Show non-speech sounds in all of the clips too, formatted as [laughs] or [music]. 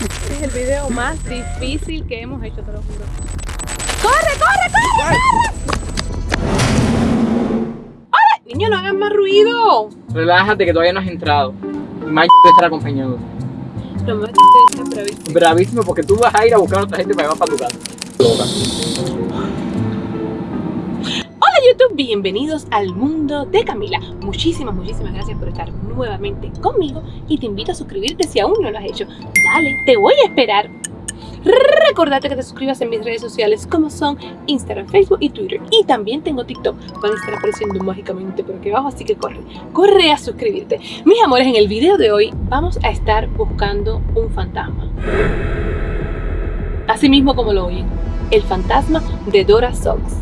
Este [laughs] es el video más difícil que hemos hecho, te lo juro. ¡Corre, corre, corre! ¡Hola! Niño, no hagan más ruido. Relájate que todavía no has entrado. Y más te estar acompañando. Lo más difícil es bravísimo. Bravísimo porque tú vas a ir a buscar a otra gente para llevar para tu casa. Loca. YouTube, bienvenidos al mundo de Camila. Muchísimas, muchísimas gracias por estar nuevamente conmigo y te invito a suscribirte si aún no lo has hecho. Dale, te voy a esperar. Recordate que te suscribas en mis redes sociales como son Instagram, Facebook y Twitter. Y también tengo TikTok. Van a estar apareciendo mágicamente por aquí abajo, así que corre, corre a suscribirte. Mis amores, en el video de hoy vamos a estar buscando un fantasma. Así mismo como lo oyen, el fantasma de Dora Socks.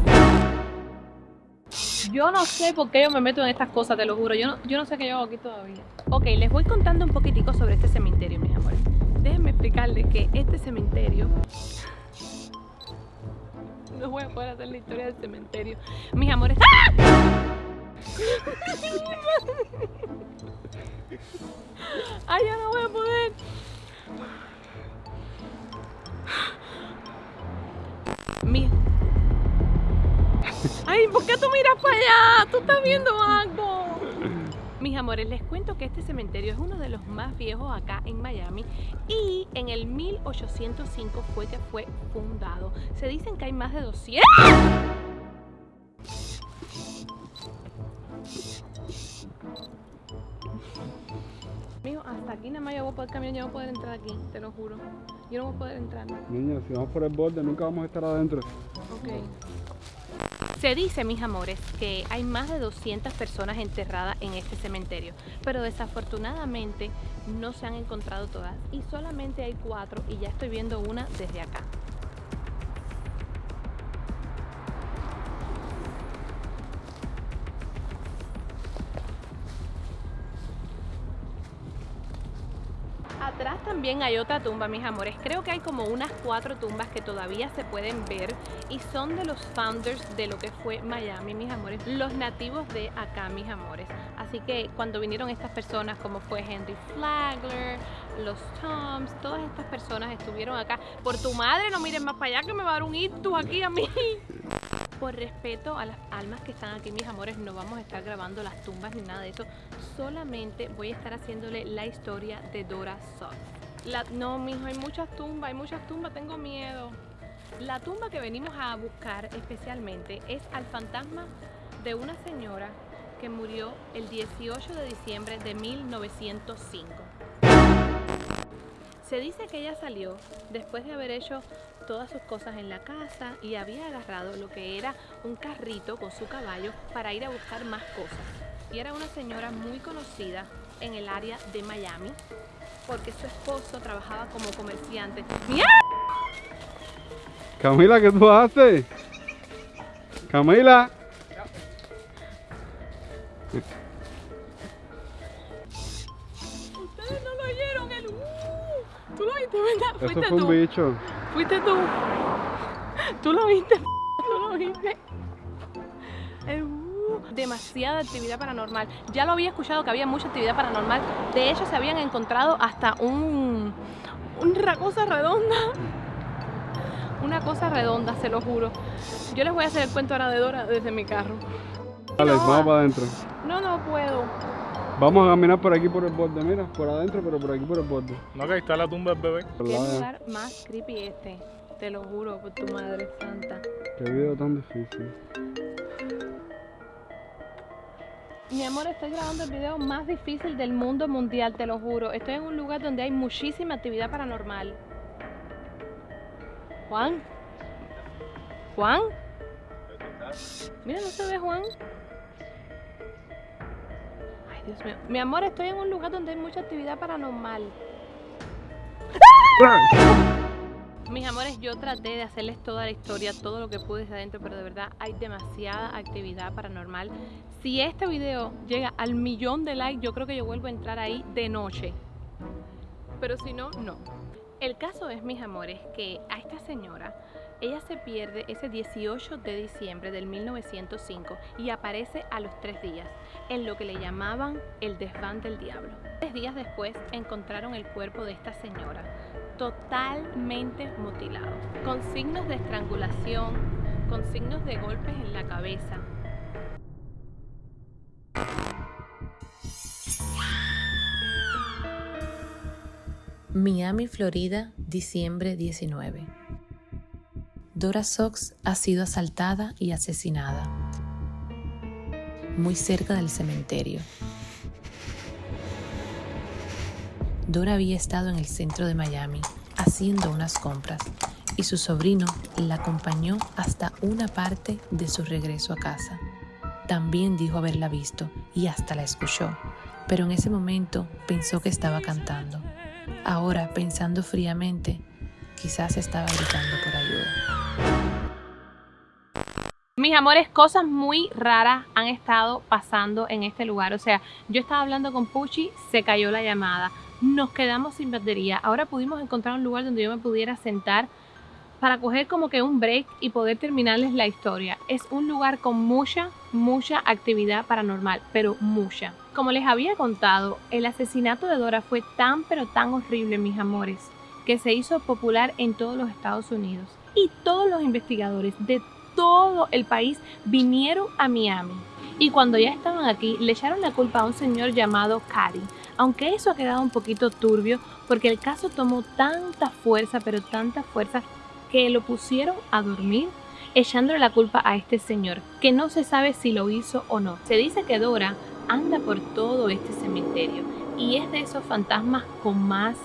Yo no sé por qué yo me meto en estas cosas, te lo juro. Yo no, yo no sé qué yo hago aquí todavía. Ok, les voy contando un poquitico sobre este cementerio, mis amores. Déjenme explicarles que este cementerio... No voy a poder hacer la historia del cementerio. Mis amores... ¡Ah! Ay, ya no voy a poder. Ay, ¿por qué tú miras para allá? Tú estás viendo algo. Mis amores, les cuento que este cementerio es uno de los más viejos acá en Miami y en el 1805 fue que fue fundado. Se dicen que hay más de 200... yo no poder entrar aquí, te lo juro. Yo no voy a poder entrar. Niña, si vamos por el borde nunca vamos a estar adentro. Ok. Se dice, mis amores, que hay más de 200 personas enterradas en este cementerio, pero desafortunadamente no se han encontrado todas y solamente hay cuatro y ya estoy viendo una desde acá. También hay otra tumba, mis amores. Creo que hay como unas cuatro tumbas que todavía se pueden ver y son de los founders de lo que fue Miami, mis amores. Los nativos de acá, mis amores. Así que cuando vinieron estas personas como fue Henry Flagler, los Toms, todas estas personas estuvieron acá. Por tu madre, no miren más para allá que me va a dar un ictus aquí a mí. Por respeto a las almas que están aquí, mis amores, no vamos a estar grabando las tumbas ni nada de eso. Solamente voy a estar haciéndole la historia de Dora Sugg. No, mijo, hay muchas tumbas, hay muchas tumbas, tengo miedo. La tumba que venimos a buscar especialmente es al fantasma de una señora que murió el 18 de diciembre de 1905. Se dice que ella salió después de haber hecho todas sus cosas en la casa y había agarrado lo que era un carrito con su caballo para ir a buscar más cosas. Y era una señora muy conocida en el área de Miami porque su esposo trabajaba como comerciante. ¡Mierda! Camila, ¿qué tú haces? Camila. Ustedes no lo oyeron, el uh. Tú lo viste, ¿verdad? Eso Fuiste fue un tú. bicho. Fuiste tú. Tú lo viste, [laughs] tú lo viste. Demasiada actividad paranormal. Ya lo había escuchado que había mucha actividad paranormal. De hecho, se habían encontrado hasta un una cosa redonda. Una cosa redonda, se lo juro. Yo les voy a hacer el cuento ahora de Dora desde mi carro. Dale, No. vamos para adentro. No, no puedo. Vamos a caminar por aquí por el borde, mira, por adentro, pero por aquí por el borde. No, que ahí está la tumba del bebé. Qué lugar más creepy este. Te lo juro por tu madre santa. Qué video tan difícil. Mi amor, estoy grabando el video más difícil del mundo mundial, te lo juro. Estoy en un lugar donde hay muchísima actividad paranormal. Juan. Juan. Mira, no se ve Juan. Ay, Dios mío. Mi amor, estoy en un lugar donde hay mucha actividad paranormal. Mis amores, yo traté de hacerles toda la historia, todo lo que pude desde adentro, pero de verdad hay demasiada actividad paranormal. Si este video llega al millón de likes, yo creo que yo vuelvo a entrar ahí de noche. Pero si no, no. El caso es, mis amores, que a esta señora, ella se pierde ese 18 de diciembre del 1905 y aparece a los tres días, en lo que le llamaban el desván del diablo. Tres días después encontraron el cuerpo de esta señora totalmente mutilado, con signos de estrangulación, con signos de golpes en la cabeza. Miami, Florida, diciembre 19. Dora Sox ha sido asaltada y asesinada muy cerca del cementerio. Dora había estado en el centro de Miami haciendo unas compras y su sobrino la acompañó hasta una parte de su regreso a casa. También dijo haberla visto y hasta la escuchó, pero en ese momento pensó que estaba cantando. Ahora, pensando fríamente, quizás estaba gritando por ayuda. Mis amores, cosas muy raras han estado pasando en este lugar. O sea, yo estaba hablando con Pucci, se cayó la llamada nos quedamos sin batería. Ahora pudimos encontrar un lugar donde yo me pudiera sentar para coger como que un break y poder terminarles la historia. Es un lugar con mucha, mucha actividad paranormal, pero mucha. Como les había contado, el asesinato de Dora fue tan pero tan horrible, mis amores, que se hizo popular en todos los Estados Unidos. Y todos los investigadores de todo el país vinieron a Miami. Y cuando ya estaban aquí, le echaron la culpa a un señor llamado Cady, aunque eso ha quedado un poquito turbio porque el caso tomó tanta fuerza, pero tanta fuerza, que lo pusieron a dormir echándole la culpa a este señor, que no se sabe si lo hizo o no. Se dice que Dora anda por todo este cementerio y es de esos fantasmas con más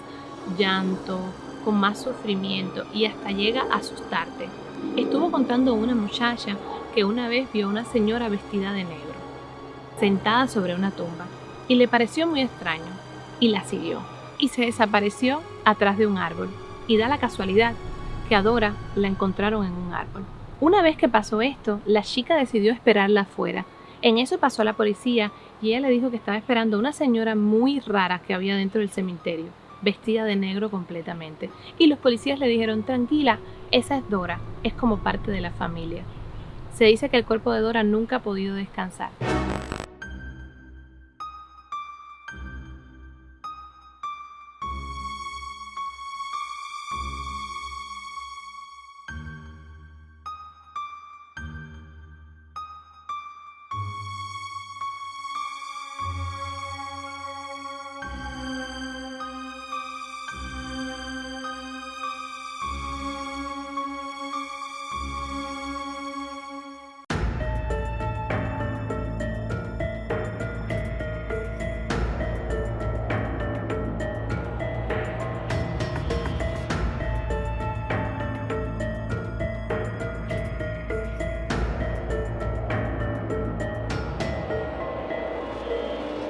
llanto, con más sufrimiento y hasta llega a asustarte. Estuvo contando una muchacha que una vez vio a una señora vestida de negro, sentada sobre una tumba y le pareció muy extraño y la siguió y se desapareció atrás de un árbol y da la casualidad que a Dora la encontraron en un árbol. Una vez que pasó esto, la chica decidió esperarla afuera. En eso pasó la policía y ella le dijo que estaba esperando a una señora muy rara que había dentro del cementerio, vestida de negro completamente. Y los policías le dijeron, tranquila, esa es Dora, es como parte de la familia. Se dice que el cuerpo de Dora nunca ha podido descansar.